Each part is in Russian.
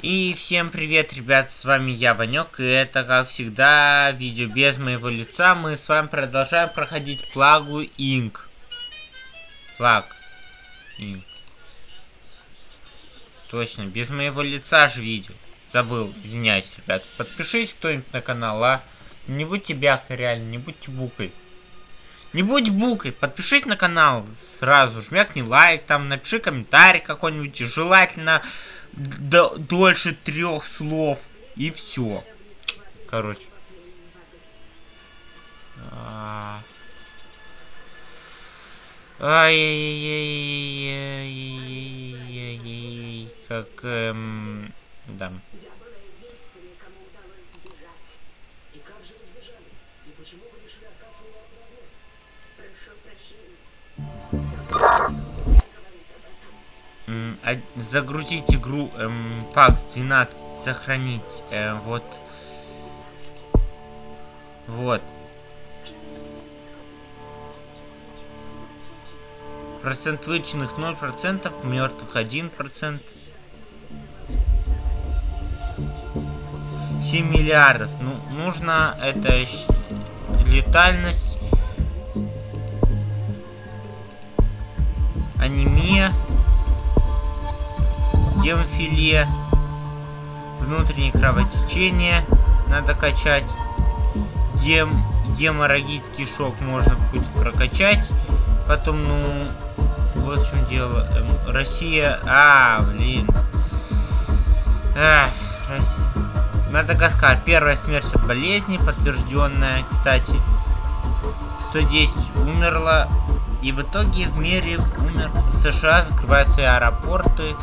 И всем привет, ребят, с вами я, Ванек, и это, как всегда, видео без моего лица. Мы с вами продолжаем проходить флагу Инк. Флаг Инк. Точно, без моего лица же видео. Забыл, извиняюсь, ребят. Подпишись кто-нибудь на канал, а? Не будьте бяхой, реально, не будьте букой. Не будь букой, подпишись на канал сразу, жмякни лайк, там напиши комментарий какой-нибудь, желательно дольше трех слов. И все. Короче. Ай-яй-яй-яй-яй-яй-яй. Как, эм, да. Загрузить игру эм, PAX 12, сохранить, э, вот, вот. Процент вычленных 0%, мертвых 1%. 7 миллиардов. Ну, нужно это летальность, анемия гемофилия, внутреннее кровотечение надо качать, гем, геморрагический шок можно будет прокачать, потом, ну, вот в чем дело, эм, Россия, а, блин, Эх, Россия. Мадагаскар. Первая смерть от болезни, подтвержденная, кстати. 110 умерла. И в итоге в мире умер. США закрывают свои аэропорты.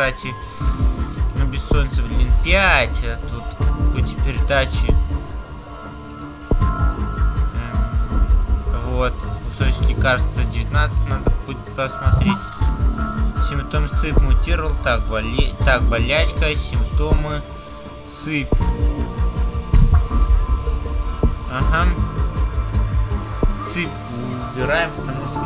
Кстати. Ну, бессонница, блин, 5, а тут пути передачи. Вот, кусочек лекарства 19 надо будет посмотреть. Симптом сыпь мутировал, так, боле... так болячка, симптомы сыпь. Ага. Сыпь убираем, потому что...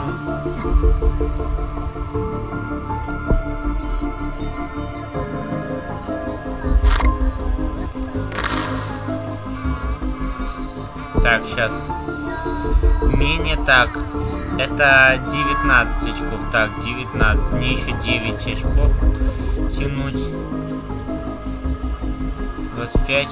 Так, сейчас. Умение так. Это 19 очков. Так, 19. Мне еще 9 очков тянуть. 25.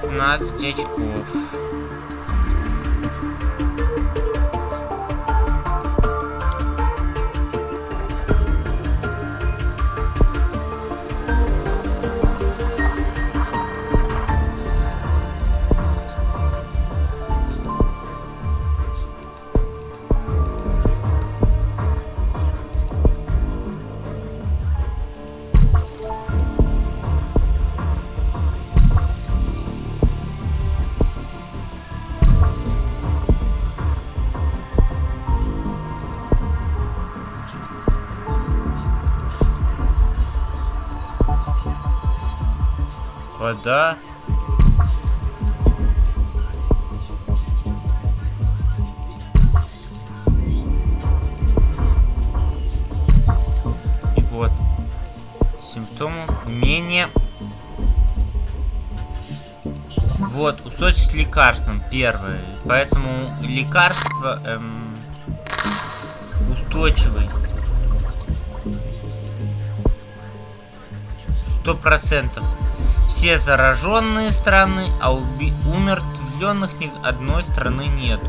15 очков. Вода. И вот. Симптомы менее... Вот, кусочек с лекарством первый. Поэтому лекарство эм, устойчивый. Сто процентов все зараженные страны, а умертвленных ни одной страны нету.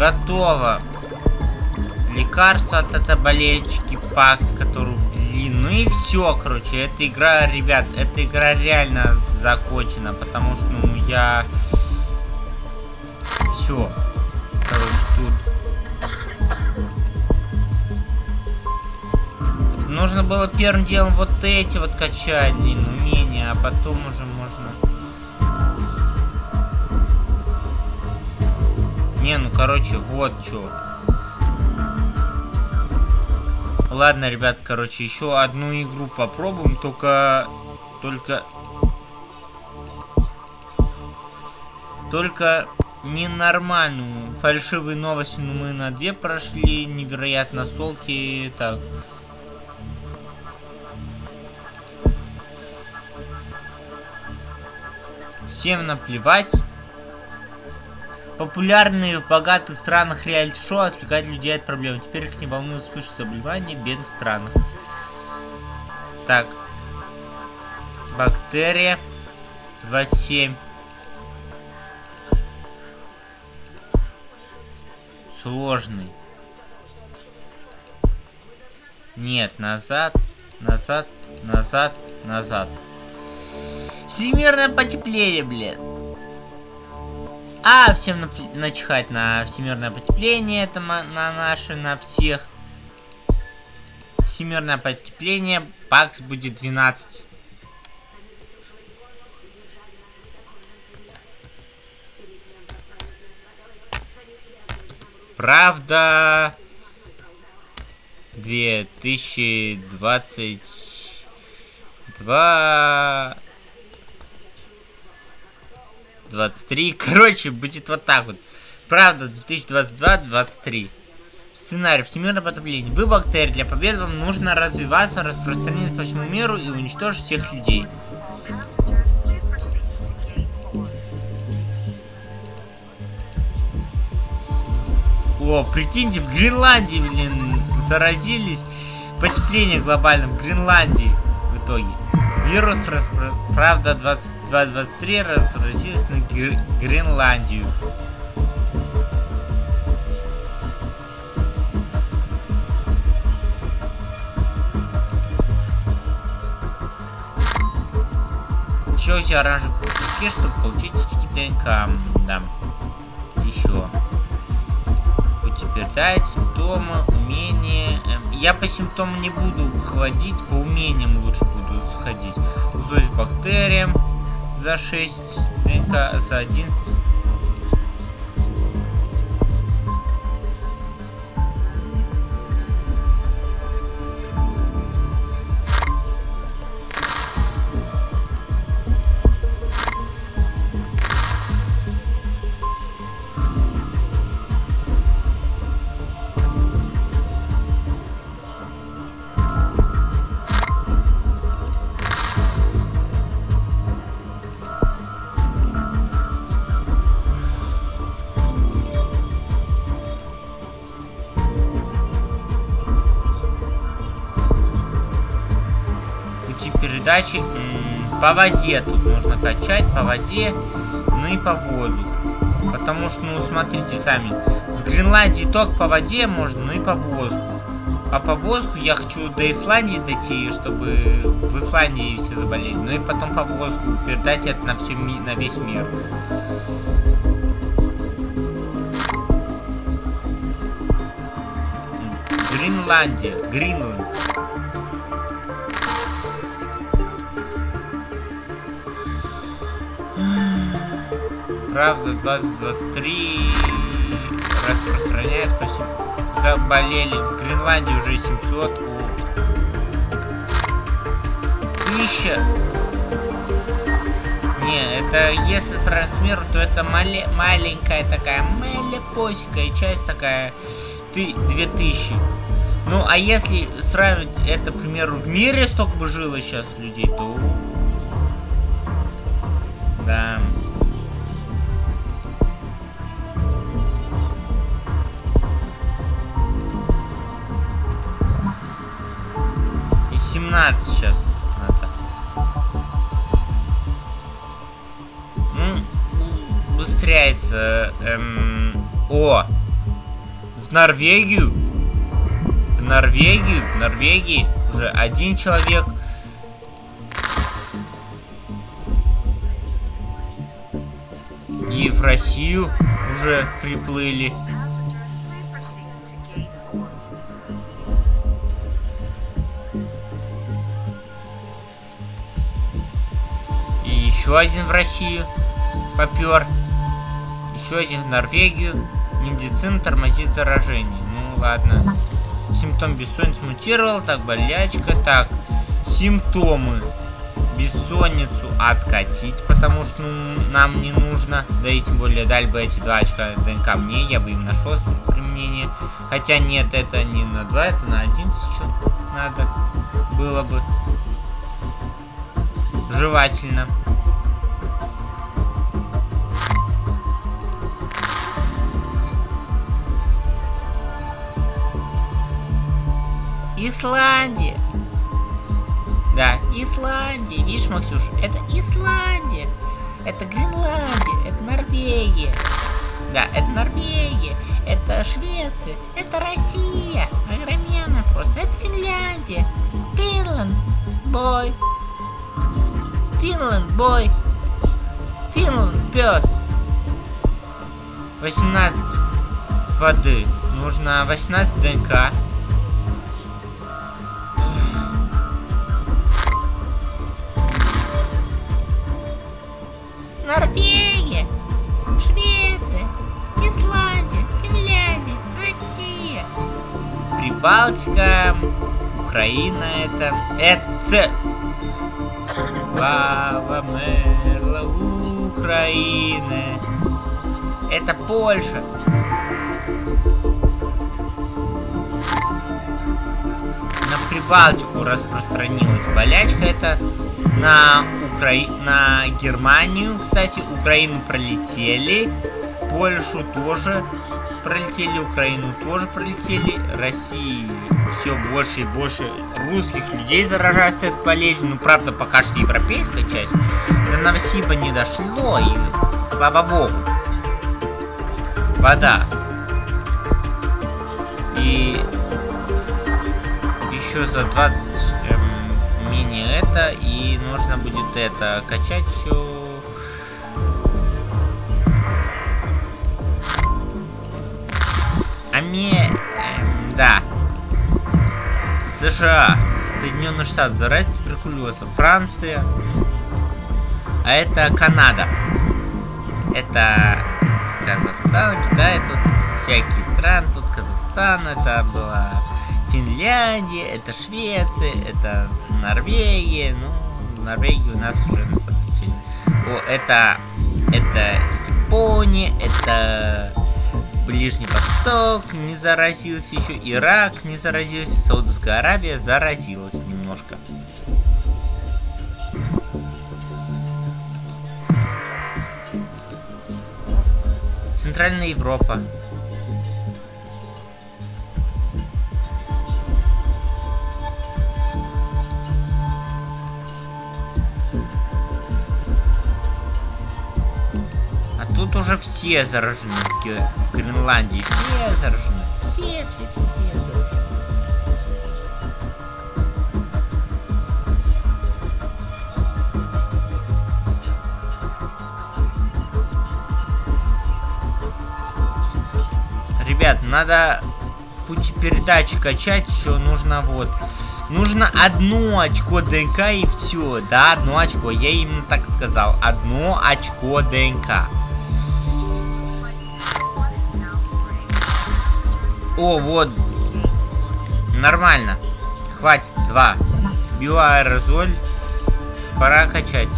Готово. Лекарство от этой болельщики Пакс, которую, блин, ну и все, короче, эта игра, ребят, эта игра реально закончена, потому что, ну, я... Все. Короче, тут... Нужно было первым делом вот эти вот качать, блин, умения, а потом уже Не, ну короче, вот что. Ладно, ребят, короче, еще одну игру попробуем, только... Только... Только ненормальную. Фальшивые новости ну, мы на две прошли, невероятно солки. Так. Всем наплевать. Популярные в богатых странах реалити-шоу отвлекают людей от проблем. Теперь их не волнует вспышки заболеваний в бедных странах. Так. Бактерия. 27. Сложный. Нет, назад, назад, назад, назад. Всемирное потепление, блядь. А, всем начихать на всемирное потепление, это на наши, на всех. Всемирное потепление, пакс будет 12. Правда, 2022 23. Короче, будет вот так вот. Правда, 2022-23. Сценарий. Всемирное потопление. Вы бактерии. Для победы вам нужно развиваться, распространяться по всему миру и уничтожить всех людей. О, прикиньте, в Гренландии, блин, заразились. Потепление глобальное в Гренландии в итоге. Вирус, распро... правда, 22-23 разразился на Гр... Гренландию. Еще тебя оранжевые пушки, чтобы получить ДНК. Да. Еще. Утверждать симптомы, умения. Эм, я по симптомам не буду ходить, по умениям лучше буду сходить. Узость бактериям за 6, ДНК за 11. Передачи по воде тут можно качать, по воде, ну и по воздуху. Потому что, ну, смотрите сами, с Гренландии только по воде можно, ну и по воздуху. А по воздуху я хочу до Исландии дойти, чтобы в Исландии все заболели. Ну и потом по воздуху передать это на, всю, на весь мир. Гренландия, Гринланд. Правда, 2023 распространяется Заболели. В Гренландии уже 700. У... Тысяча. Не, это если сравнить с миром, то это мале маленькая такая, малепосикая часть такая. Ты 2000. Ну, а если сравнивать это, к примеру, в мире столько бы жило сейчас людей, то... Да. И 17 сейчас. Это. Ну, быстряется. Эм... О! В Норвегию. В Норвегию. В Норвегии уже один человек. И в Россию уже приплыли. Еще один в Россию попер. Еще один в Норвегию. Медицина тормозит заражение. Ну ладно. Симптом бессонницы мутировал. Так, болячка. Так, симптомы. Бессонницу откатить, потому что ну, нам не нужно. Да и тем более дали бы эти два очка ДНК мне, я бы им нашел применение. Хотя нет, это не на два, это на один сейчас надо было бы. Жевательно. Исландия. Да, Исландия. Видишь, Максюш, это Исландия. Это Гренландия. Это Норвегия. Да, это Норвегия. Это Швеция. Это Россия. Огроменно просто. Это Финляндия. Финланд. Бой. Финланд. Бой. Финланд. Пес. 18 воды. Нужно 18 ДНК. Прибалтика, Украина это... Это... Слава мерла Украины. Это Польша. На Прибалтику распространилась болячка. Это на Укра... на Германию, кстати, Украину пролетели, Польшу тоже пролетели, Украину тоже пролетели, России все больше и больше русских людей заражаются этой болезнью, ну правда пока что европейская часть, до Новосиба не дошло, и слава богу. Вода. И еще за 20 менее это, и нужно будет это качать еще. Аме... Эм, да. США. Соединенные Штаты заразить туберкулезом. Франция. А это Канада. Это Казахстан, Китай, тут всякие страны. Тут Казахстан, это была Финляндия, это Швеция, это Норвегия, ну, Норвегия у нас уже на самом деле. О, это, это Япония, это Ближний Восток не заразился еще, Ирак не заразился, Саудовская Аравия заразилась немножко. Центральная Европа. Тут уже все заражены в Гренландии. Все заражены. Все, все, все, все заражены. Ребят, надо пути передачи качать, еще нужно вот. Нужно одно очко ДНК и все, да, одно очко, я именно так сказал, одно очко ДНК. О, вот. Нормально. Хватит. Два. Биоаэрозоль. Пора качать.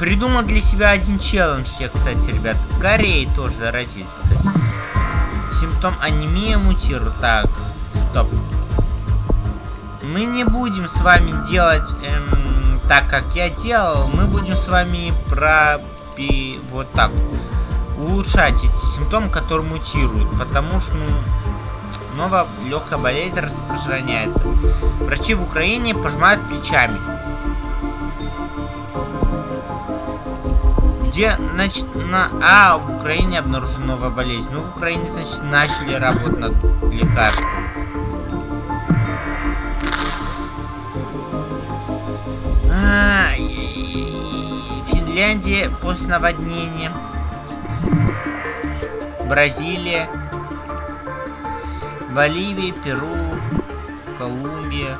Придумал для себя один челлендж я, кстати, ребят. В Корее тоже заразились, кстати. Симптом анемия мутирует. Так, стоп. Мы не будем с вами делать... Эм так как я делал, мы будем с вами про вот так вот. Улучшать эти симптомы, которые мутируют, потому что, ну, снова легкая болезнь распространяется. Врачи в Украине пожимают плечами. Где, значит, на... А, в Украине обнаружена новая болезнь. Ну, в Украине, значит, начали работать над лекарством. Финляндия после наводнения. Бразилия. Боливия, Перу, Колумбия,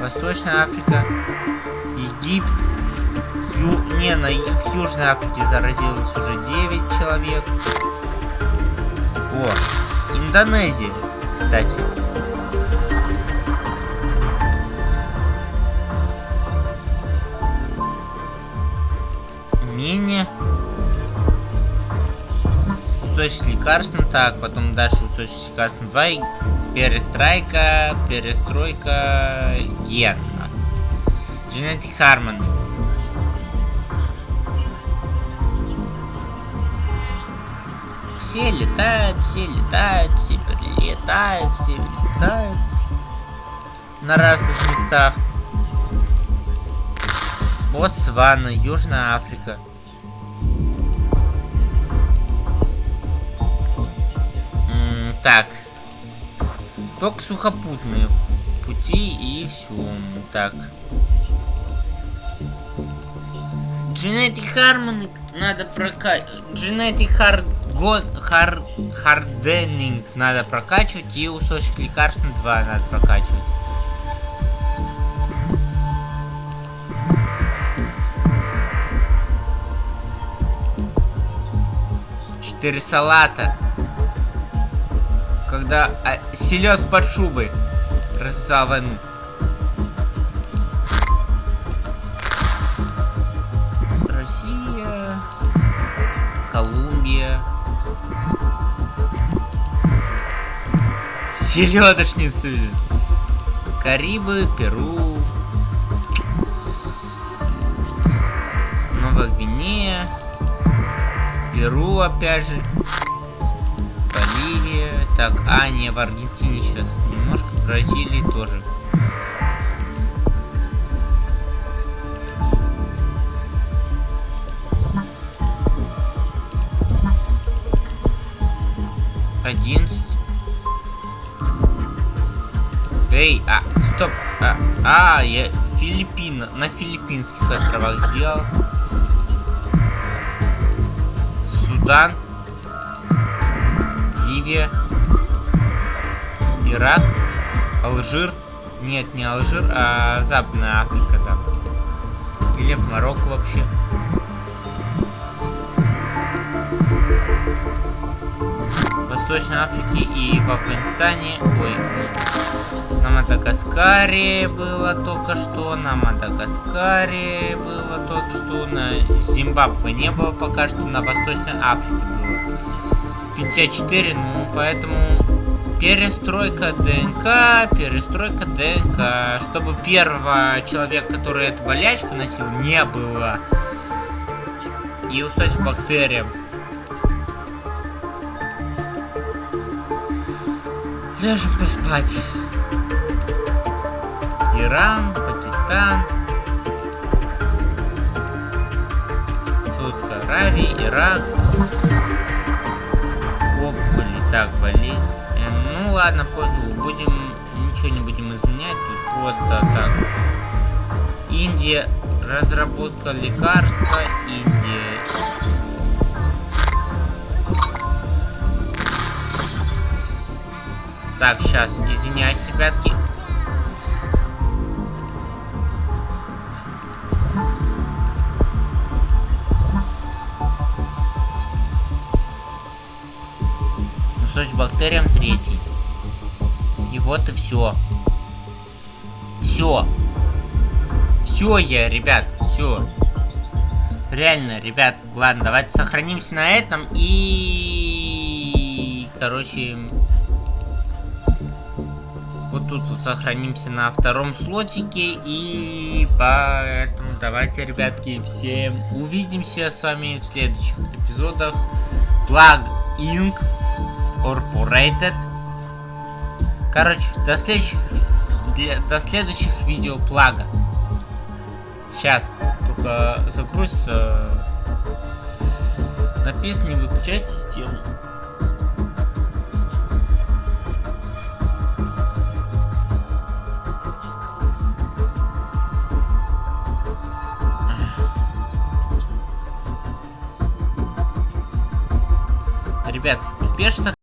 Восточная Африка, Египет. Ю... Не, на... в Южной Африке заразилось уже 9 человек. О, Индонезия, кстати. Кусочек лекарством, так, потом дальше кусочек лекарством 2, перестройка, перестройка, ген. Genetic Harmony. Все летают, все летают, все перелетают, все летают. На разных местах. Ботсвана, Южная Африка. Так. Только сухопутные пути и все. Так. Genetic Harmony надо прокачивать. Genetic Hard... Hard... Hardening надо прокачивать. И усочек лекарств 2 надо прокачивать. Четыре салата когда а, селед под шубой развязал. Россия, Колумбия, селедочницы, Карибы, Перу, Новая Гвинея, Перу опять же. Так, а, не, в Аргентине сейчас немножко. В Бразилии тоже. Одиннадцать. Эй, а, стоп. А, а я Филиппин, на Филиппинских островах сделал. Судан. Ливия, Ирак, Алжир. Нет, не Алжир, а Западная Африка, да. Или в Марокко вообще. В Восточной Африке и в Афганистане. Ой, на Мадагаскаре было только что, на Мадагаскаре было только что, на Зимбабве не было пока что, на Восточной Африке было. 54, ну поэтому перестройка ДНК, перестройка ДНК, чтобы первого человека, который эту болячку носил, не было. И устать бактериям. Ляжем поспать. Иран, Пакистан, Саудская Аравия, Ирак опухоли. Так, болезнь. Ладно, будем ничего не будем изменять. Тут просто так. Индия. Разработка лекарства. Индия. Так, сейчас, извиняюсь, ребятки. Кусочек бактериям третий. Вот и все. Все. Все я, ребят, все. Реально, ребят, ладно, давайте сохранимся на этом и... Короче... Вот тут вот сохранимся на втором слотике и поэтому давайте, ребятки, всем увидимся с вами в следующих эпизодах. Плаг Инк Incorporated. Короче, до следующих, до следующих видео плага. Сейчас, только загрузится. Написано, не выключайте систему. Ребят, успешно